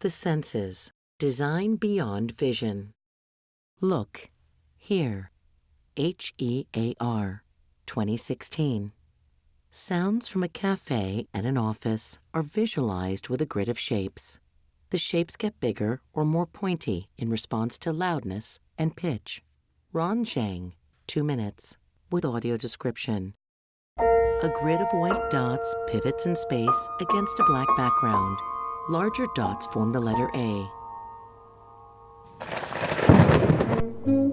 The senses. Design beyond vision. Look. Hear. H E A R. 2016. Sounds from a cafe and an office are visualized with a grid of shapes. The shapes get bigger or more pointy in response to loudness and pitch. Ron Zhang, 2 minutes, with audio description. A grid of white dots pivots in space against a black background. Larger dots form the letter A.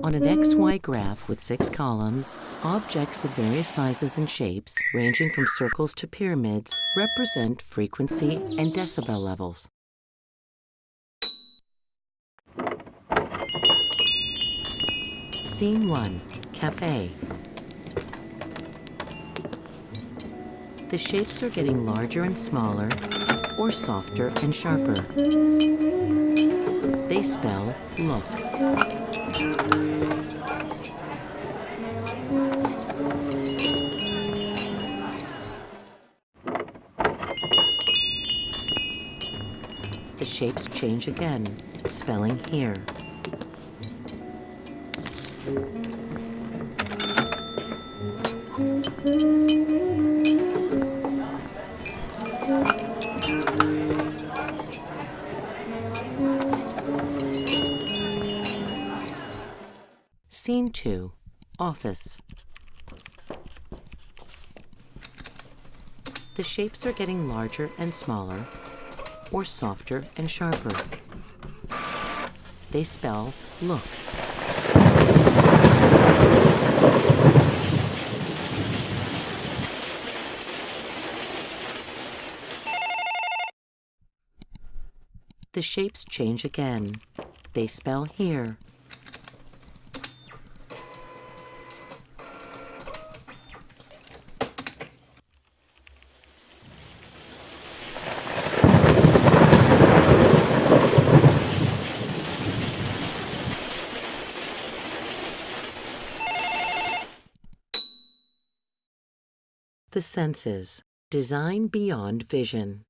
On an XY graph with six columns, objects of various sizes and shapes, ranging from circles to pyramids, represent frequency and decibel levels. Scene 1 Cafe. The shapes are getting larger and smaller, or softer and sharper. They spell look. The shapes change again, spelling hear. Scene 2 Office. The shapes are getting larger and smaller, or softer and sharper. They spell look. The shapes change again. They spell hear. The senses. Design beyond vision.